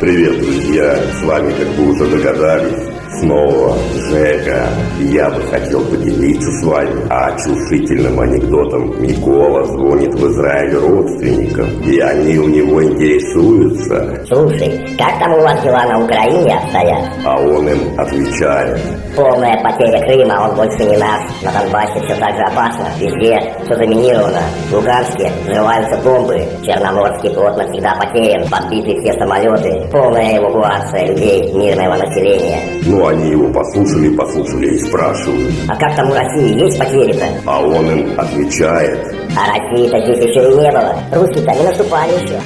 Привет, друзья! С вами, как вы уже догадались, снова Жека. Я бы хотел поделиться с вами очушительным анекдотом. Микола звонит в Израиль родственникам, и они у него интересуются. Слушай, как там у вас дела на Украине обстоят? А он им отвечает. Полная потеря Крыма, он больше не наш. На Донбассе все так же опасно. Везде все заминировано. В Луганске взрываются бомбы. Черноморский флот навсегда потерян. Подбиты все самолеты. Полная эвакуация людей, мирного населения. Ну, они его послушали, послушали и спрашивают. А как там у России есть потери-то? А он им отвечает. А России-то здесь еще и не было. Русские-то не наступали еще.